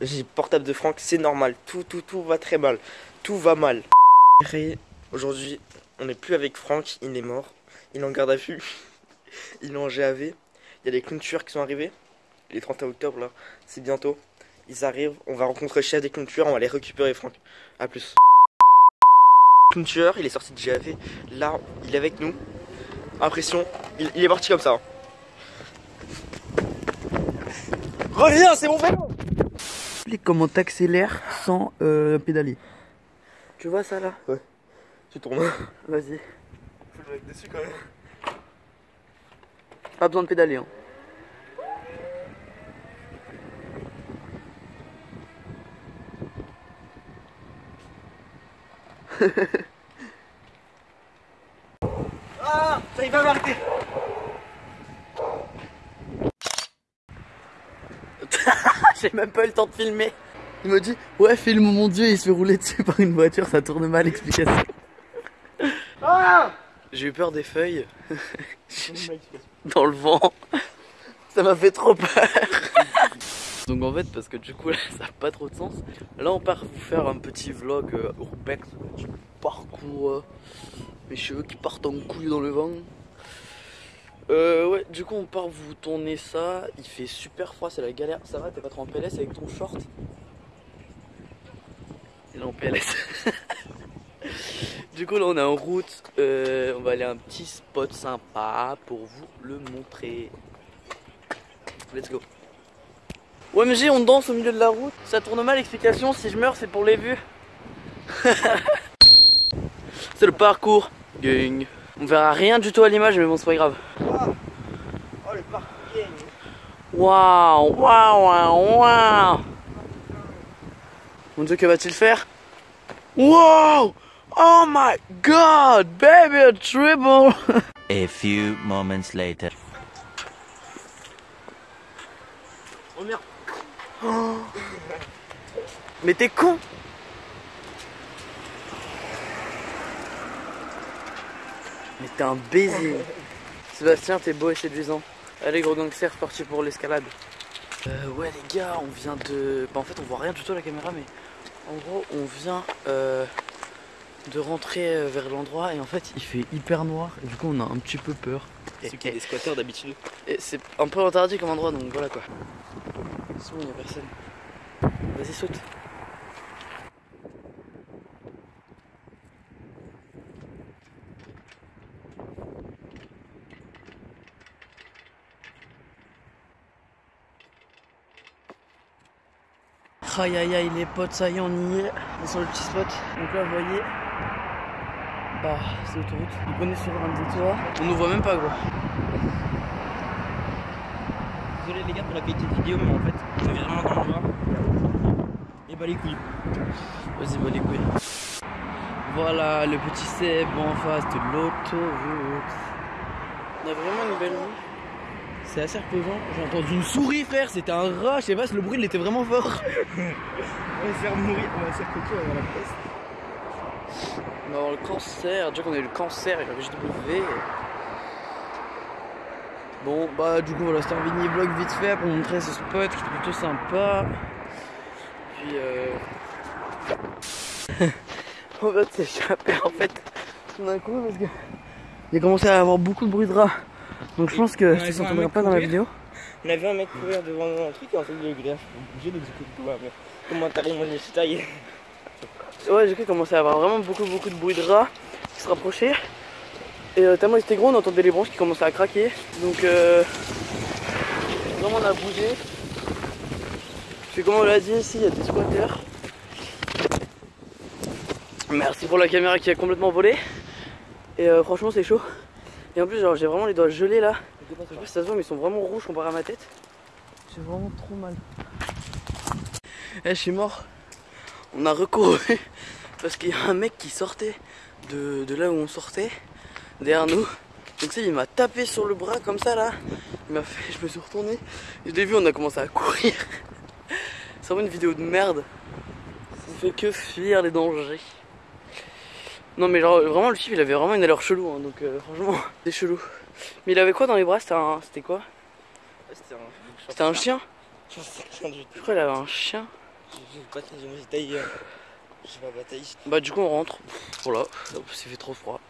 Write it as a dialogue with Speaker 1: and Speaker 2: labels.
Speaker 1: J'ai portable de Franck, c'est normal. Tout, tout, tout va très mal. Tout va mal. Aujourd'hui, on n'est plus avec Franck, il est mort. Il est en garde à vue. Il est en GAV. Il y a des clowns tueurs qui sont arrivés. Les 31 octobre, là, c'est bientôt. Ils arrivent, on va rencontrer le chef des clowns tueurs, on va les récupérer, Franck. A plus. Clown tueur, il est sorti de GAV. Là, il est avec nous. Impression, il, il est parti comme ça. Reviens, c'est mon vélo
Speaker 2: Explique comment t'accélères sans euh, pédaler.
Speaker 1: Tu vois ça là? Ouais. Tu tournes.
Speaker 2: Vas-y.
Speaker 1: Faut le mettre dessus quand même.
Speaker 2: Pas besoin de pédaler. Hein.
Speaker 1: Ah Ça y va m'arrêter
Speaker 2: J'ai même pas eu le temps de filmer. Il me dit Ouais, filme mon dieu, il se fait rouler dessus par une voiture, ça tourne mal. Explication.
Speaker 1: Ah
Speaker 2: J'ai eu peur des feuilles dans le vent. Ça m'a fait trop peur. Donc en fait, parce que du coup là, ça n'a pas trop de sens. Là, on part vous faire un petit vlog euh, urbex du parcours. euh, mes cheveux qui partent en couille dans le vent. Euh, ouais, du coup, on part vous tourner ça. Il fait super froid, c'est la galère. Ça va, t'es pas trop en PLS avec ton short Il est en PLS. du coup, là, on est en route. Euh, on va aller à un petit spot sympa pour vous le montrer. Let's go. OMG, on danse au milieu de la route. Ça tourne mal, explication. Si je meurs, c'est pour les vues. c'est le parcours. Gang. On verra rien du tout à l'image, mais bon, c'est pas grave. Waouh, waouh, waouh. Mon dieu, que va-t-il faire? Wow Oh my god, baby, a triple
Speaker 3: A few moments later.
Speaker 1: Oh merde
Speaker 2: Mais t'es con Mais t'es un baiser Sébastien, t'es beau et séduisant. Allez, gros gangster, parti pour l'escalade. Euh, ouais, les gars, on vient de. Bah, en fait, on voit rien du tout à la caméra, mais en gros, on vient euh, de rentrer euh, vers l'endroit et en fait, il fait hyper noir et du coup, on a un petit peu peur.
Speaker 1: C'est qu'il y a des squatteurs d'habitude.
Speaker 2: et c'est un peu interdit comme endroit, donc voilà quoi. C'est bon, il y a personne. Vas-y, saute. Aïe aïe aïe les potes, ça y est on y est, on est sur le petit spot. Donc là vous voyez, bah c'est l'autoroute. Donc on est sur un détour, on nous voit même pas gros.
Speaker 1: Désolé les gars pour la qualité de vidéo, mais en fait, je vais vraiment dans le noir. Et bah les couilles.
Speaker 2: Vas-y, bah les couilles. Voilà le petit Seb en face de l'autoroute. On a vraiment une belle vue. C'est assez reposant. J'ai entendu une souris, frère. C'était un rat. Je sais pas si le bruit il était vraiment fort.
Speaker 1: On va se faire mourir, on va se faire va avoir la peste.
Speaker 2: On va avoir le cancer. Déjà qu'on a eu le cancer et le HW. Bon, bah, du coup, voilà, c'était un mini vlog vite fait pour montrer ce spot qui est plutôt sympa. Puis, euh. on va s'échapper en fait tout d'un coup parce que. Il a commencé à avoir beaucoup de bruit de rats. Donc, je pense que ça s'entendra pas dans la vidéo.
Speaker 1: On avait un mec courir devant un truc et en fait il est d'exécuter mais Comment t'as mon taille
Speaker 2: Ouais, j'ai cru commencer à avoir vraiment beaucoup, beaucoup de bruit de rats qui se rapprochaient. Et euh, tellement ils étaient gros, on entendait les branches qui commençaient à craquer. Donc, euh, vraiment, on a bougé. Puis, comme on l'a dit, ici, il y a des squatteurs. Merci pour la caméra qui a complètement volé. Et euh, franchement, c'est chaud. Et en plus, genre, j'ai vraiment les doigts gelés là. Je sais pas si ça se voit, mais ils sont vraiment rouges comparé à ma tête. J'ai vraiment trop mal. Eh, je suis mort. On a recouru parce qu'il y a un mec qui sortait de, de là où on sortait, derrière nous. Donc, il m'a tapé sur le bras comme ça là. Il m'a fait, je me suis retourné. Je l'ai vu, on a commencé à courir. C'est vraiment une vidéo de merde. Ça fait que fuir les dangers. Non, mais genre, vraiment, le type il avait vraiment une allure chelou. hein, donc, euh, franchement, c'est chelou. Mais il avait quoi dans les bras C'était un... C'était quoi?
Speaker 1: C'était un.
Speaker 2: Chien. Je crois qu'il avait un chien.
Speaker 1: Pas.
Speaker 2: Bah du coup on rentre. Voilà, c'est fait trop froid.